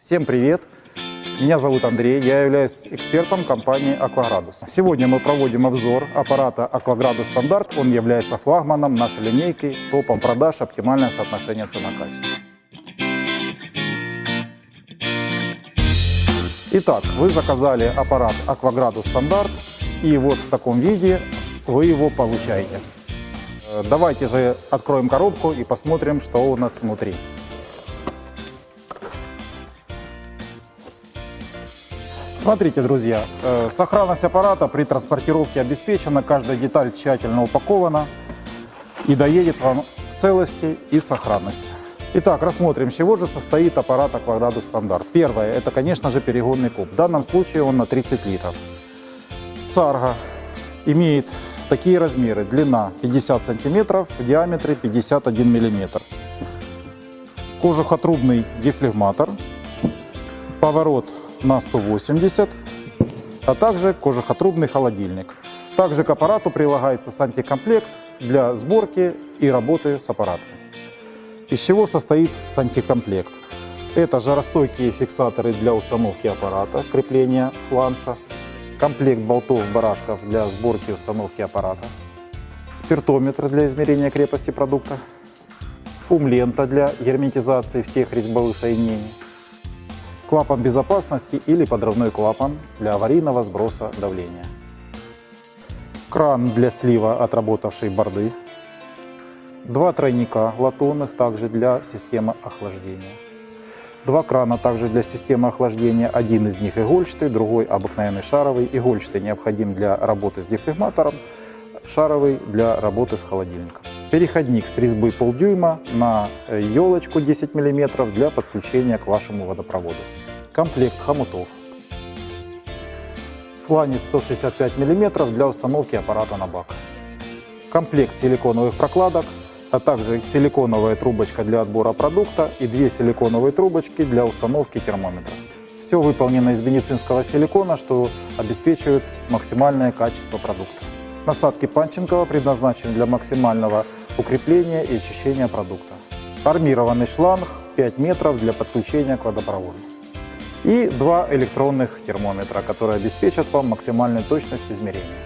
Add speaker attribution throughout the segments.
Speaker 1: Всем привет! Меня зовут Андрей, я являюсь экспертом компании «Акваградус». Сегодня мы проводим обзор аппарата «Акваградус Стандарт». Он является флагманом нашей линейки, топом продаж, оптимальное соотношение цена-качество. Итак, вы заказали аппарат «Акваградус Стандарт», и вот в таком виде вы его получаете. Э, Давайте же откроем коробку и посмотрим, что у нас внутри. Смотрите, друзья, э, сохранность аппарата при транспортировке обеспечена, каждая деталь тщательно упакована и доедет вам в целости и сохранности. Итак, рассмотрим, чего же состоит аппарат Акваградус Стандарт. Первое, это, конечно же, перегонный куб. В данном случае он на 30 литров. Царга имеет такие размеры. Длина 50 сантиметров, в диаметре 51 миллиметр. Кожухотрубный дефлегматор. Поворот на 180, а также кожухотрубный холодильник. Также к аппарату прилагается сантикомплект для сборки и работы с аппаратом. Из чего состоит сантикомплект? Это жаростойкие фиксаторы для установки аппарата, крепления фланца, комплект болтов-барашков для сборки и установки аппарата, спиртометр для измерения крепости продукта, фум-лента для герметизации всех резьбовых соединений, клапан безопасности или подрывной клапан для аварийного сброса давления, кран для слива отработавшей борды, два тройника латунных также для системы охлаждения, два крана также для системы охлаждения, один из них игольчатый, другой обыкновенный шаровый. Игольчатый необходим для работы с дефлегматором, шаровый для работы с холодильником. Переходник с резьбы полдюйма на елочку 10 мм для подключения к вашему водопроводу. Комплект хомутов. Фланец 165 мм для установки аппарата на бак. Комплект силиконовых прокладок, а также силиконовая трубочка для отбора продукта и две силиконовые трубочки для установки термометра. Все выполнено из медицинского силикона, что обеспечивает максимальное качество продукта. Насадки Панченкова предназначены для максимального укрепления и очищения продукта. Армированный шланг 5 метров для подключения к водопроводу. И два электронных термометра, которые обеспечат вам максимальную точность измерения.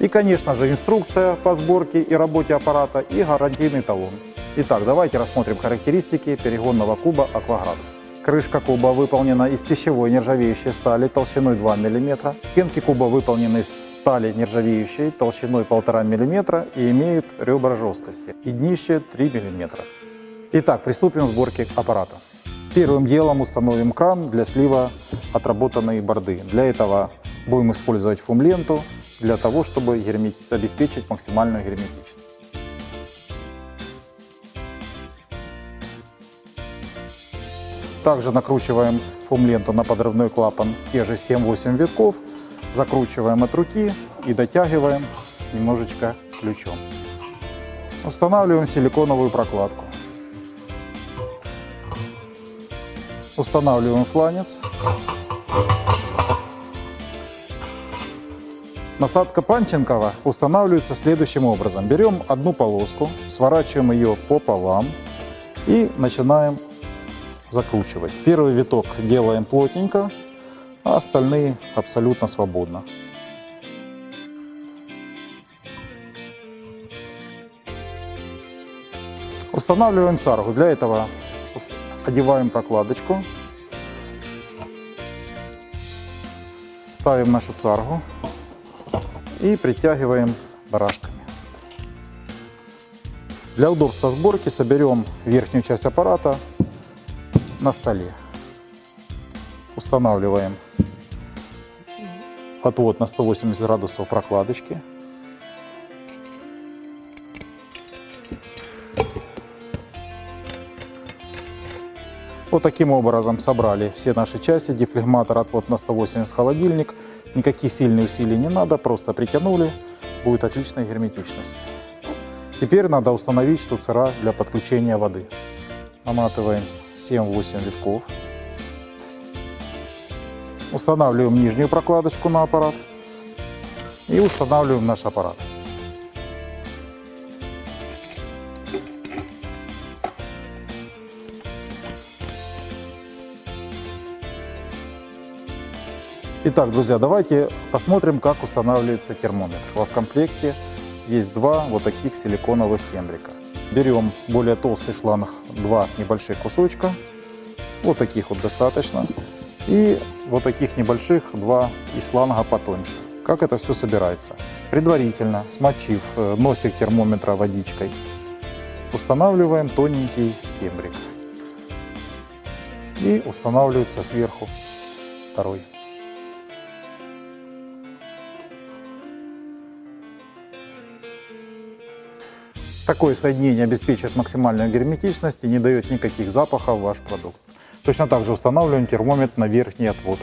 Speaker 1: И, конечно же, инструкция по сборке и работе аппарата и гарантийный талон. Итак, давайте рассмотрим характеристики перегонного куба Акваградус. Крышка куба выполнена из пищевой нержавеющей стали толщиной 2 мм. Стенки куба выполнены из стали нержавеющей толщиной 1,5 мм и имеют ребра жесткости и днище 3 мм. Итак, приступим к сборке аппарата. Первым делом установим кран для слива отработанной борды. Для этого будем использовать фум-ленту для того, чтобы обеспечить максимальную герметичность. Также накручиваем фум-ленту на подрывной клапан те же 7-8 витков, закручиваем от руки и дотягиваем немножечко ключом. Устанавливаем силиконовую прокладку. Устанавливаем фланец. Насадка Панченкова устанавливается следующим образом. Берем одну полоску, сворачиваем ее пополам и начинаем закручивать. Первый виток делаем плотненько, а остальные абсолютно свободно. Устанавливаем царгу. Для этого одеваем прокладочку, ставим нашу царгу и притягиваем барашками. Для удобства сборки соберем верхнюю часть аппарата на столе. Устанавливаем отвод на 180 градусов прокладочки. Вот таким образом собрали все наши части. Дефлегматор, отвод на 180 холодильник. Никаких сильных усилий не надо, просто притянули. Будет отличная герметичность. Теперь надо установить штуцера для подключения воды. Наматываем 7-8 витков. Устанавливаем нижнюю прокладочку на аппарат и устанавливаем наш аппарат. Итак, друзья, давайте посмотрим, как устанавливается термометр. В комплекте есть два вот таких силиконовых фендрика. Берем более толстый шланг, два небольших кусочка, вот таких вот достаточно, и вот таких небольших два из шланга потоньше. Как это все собирается? Предварительно смочив э, носик термометра водичкой, устанавливаем тоненький кембрик. И устанавливается сверху второй. Такое соединение обеспечивает максимальную герметичность и не дает никаких запахов в ваш продукт. Точно так же устанавливаем термометр на верхний отвод.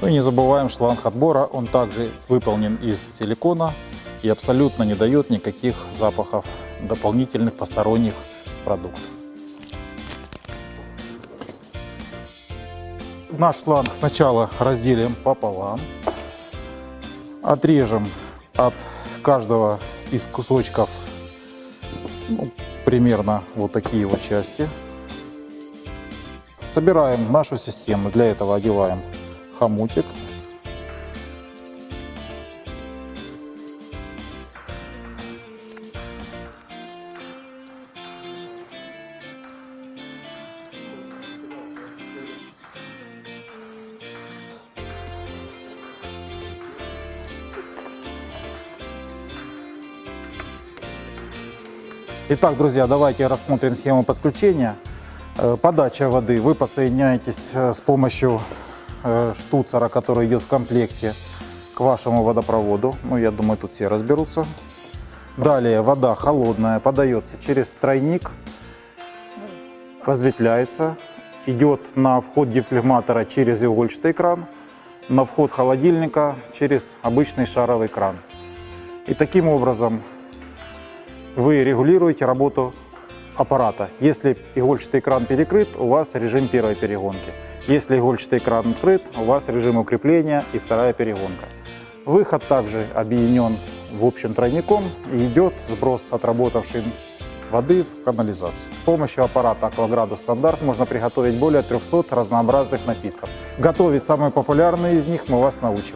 Speaker 1: Ну и не забываем шланг отбора, он также выполнен из силикона и абсолютно не дает никаких запахов дополнительных посторонних продуктов. Наш шланг сначала разделим пополам, отрежем от каждого из кусочков ну, примерно вот такие вот части. Собираем нашу систему, для этого одеваем хомутик. Итак, друзья, давайте рассмотрим схему подключения. Э, подача воды. Вы подсоединяетесь э, с помощью э, штуцера, который идет в комплекте, к вашему водопроводу. Ну, я думаю, тут все разберутся. Далее вода холодная подается через тройник, разветвляется, идет на вход дефлегматора через игольчатый кран, на вход холодильника через обычный шаровый кран. И таким образом вы регулируете работу аппарата. Если игольчатый кран перекрыт, у вас режим первой перегонки. Если игольчатый кран открыт, у вас режим укрепления и вторая перегонка. Выход также объединен в общем тройником и идет сброс отработавшей воды в канализацию. С помощью аппарата Акваградус Стандарт можно приготовить более 300 разнообразных напитков. Готовить самые популярные из них мы вас научим.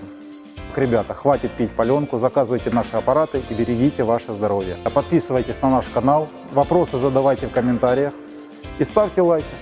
Speaker 1: Ребята, хватит пить паленку, заказывайте наши аппараты и берегите ваше здоровье. Подписывайтесь на наш канал, вопросы задавайте в комментариях и ставьте лайки.